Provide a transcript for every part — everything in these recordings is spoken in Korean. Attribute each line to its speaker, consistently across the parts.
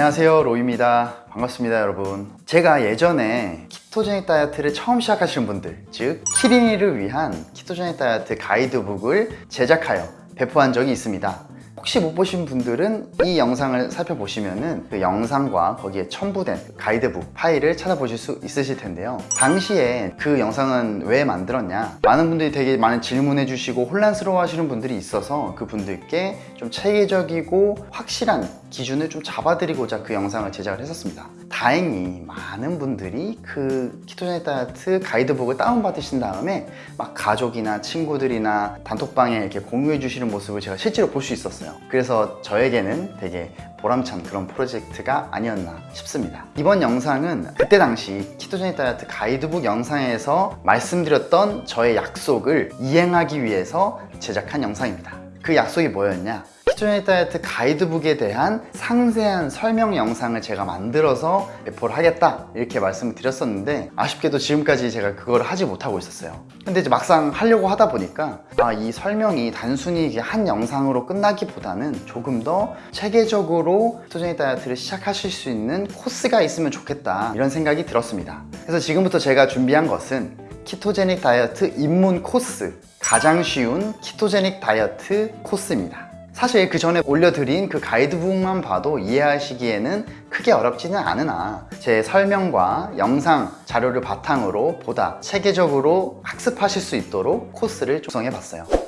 Speaker 1: 안녕하세요 로이입니다. 반갑습니다 여러분. 제가 예전에 키토제닉 다이어트를 처음 시작하시는 분들 즉 키린이를 위한 키토제닉 다이어트 가이드북을 제작하여 배포한 적이 있습니다 혹시 못 보신 분들은 이 영상을 살펴보시면 은 그 영상과 거기에 첨부된 가이드북 파일을 찾아보실 수 있으실 텐데요. 당시에 그 영상은 왜 만들었냐? 많은 분들이 되게 많은 질문해 주시고 혼란스러워 하시는 분들이 있어서 그 분들께 좀 체계적이고 확실한 기준을 좀 잡아드리고자 그 영상을 제작을 했었습니다 다행히 많은 분들이 그 키토제닉 다이어트 가이드북을 다운받으신 다음에 막 가족이나 친구들이나 단톡방에 이렇게 공유해 주시는 모습을 제가 실제로 볼 수 있었어요. 그래서 저에게는 되게 보람찬 그런 프로젝트가 아니었나 싶습니다. 이번 영상은 그때 당시 키토제닉 다이어트 가이드북 영상에서 말씀드렸던 저의 약속을 이행하기 위해서 제작한 영상입니다. 그 약속이 뭐였냐 키토제닉 다이어트 가이드북에 대한 상세한 설명 영상을 제가 만들어서 배포를 하겠다 이렇게 말씀을 드렸었는데 아쉽게도 지금까지 제가 그걸 하지 못하고 있었어요. 근데 이제 막상 하려고 하다 보니까 아, 이 설명이 단순히 한 영상으로 끝나기보다는 조금 더 체계적으로 키토제닉 다이어트를 시작하실 수 있는 코스가 있으면 좋겠다 이런 생각이 들었습니다. 그래서 지금부터 제가 준비한 것은 키토제닉 다이어트 입문 코스 가장 쉬운 키토제닉 다이어트 코스입니다 사실 그 전에 올려드린 그 가이드북만 봐도 이해하시기에는 크게 어렵지는 않으나 제 설명과 영상 자료를 바탕으로 보다 체계적으로 학습하실 수 있도록 코스를 조성해 봤어요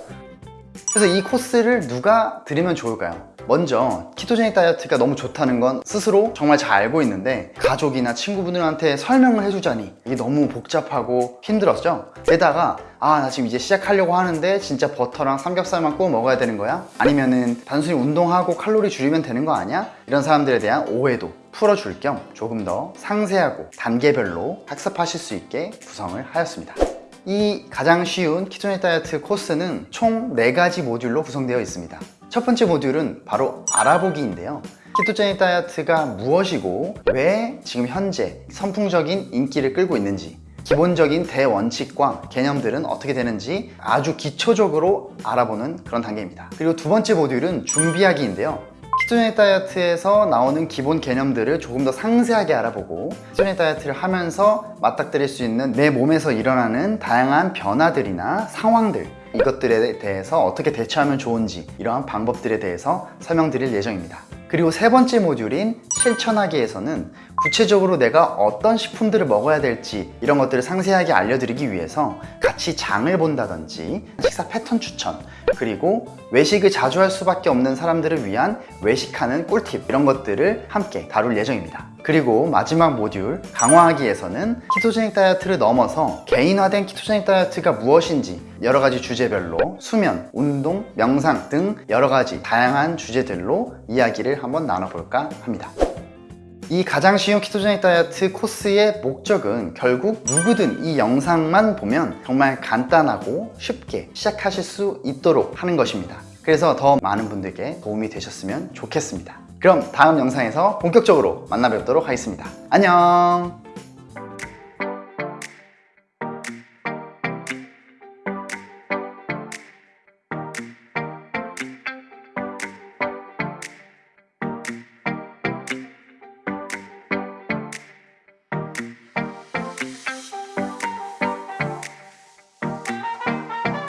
Speaker 1: 그래서 이 코스를 누가 들으면 좋을까요? 먼저 키토제닉 다이어트가 너무 좋다는 건 스스로 정말 잘 알고 있는데 가족이나 친구분들한테 설명을 해주자니 이게 너무 복잡하고 힘들었죠? 게다가 아 나 지금 이제 시작하려고 하는데 진짜 버터랑 삼겹살만 구워 먹어야 되는 거야? 아니면은 단순히 운동하고 칼로리 줄이면 되는 거 아니야? 이런 사람들에 대한 오해도 풀어줄 겸 조금 더 상세하고 단계별로 학습하실 수 있게 구성을 하였습니다 이 가장 쉬운 키토제닉 다이어트 코스는 총 4가지 모듈로 구성되어 있습니다. 첫 번째 모듈은 바로 알아보기인데요. 키토제닉 다이어트가 무엇이고 왜 지금 현재 선풍적인 인기를 끌고 있는지 기본적인 대원칙과 개념들은 어떻게 되는지 아주 기초적으로 알아보는 그런 단계입니다. 그리고 두 번째 모듈은 준비하기인데요 키토제닉 다이어트에서 나오는 기본 개념들을 조금 더 상세하게 알아보고 키토제닉 다이어트를 하면서 맞닥뜨릴 수 있는 내 몸에서 일어나는 다양한 변화들이나 상황들 이것들에 대해서 어떻게 대처하면 좋은지 이러한 방법들에 대해서 설명드릴 예정입니다. 그리고 세 번째 모듈인 실천하기에서는 구체적으로 내가 어떤 식품들을 먹어야 될지 이런 것들을 상세하게 알려드리기 위해서 같이 장을 본다든지 식사 패턴 추천 그리고 외식을 자주 할 수밖에 없는 사람들을 위한 외식하는 꿀팁 이런 것들을 함께 다룰 예정입니다. 그리고 마지막 모듈 강화하기에서는 키토제닉 다이어트를 넘어서 개인화된 키토제닉 다이어트가 무엇인지 여러 가지 주제별로 수면, 운동, 명상 등 여러 가지 다양한 주제들로 이야기를 한번 나눠볼까 합니다 이 가장 쉬운 키토제닉 다이어트 코스의 목적은 결국 누구든 이 영상만 보면 정말 간단하고 쉽게 시작하실 수 있도록 하는 것입니다. 그래서 더 많은 분들께 도움이 되셨으면 좋겠습니다. 그럼 다음 영상에서 본격적으로 만나 뵙도록 하겠습니다. 안녕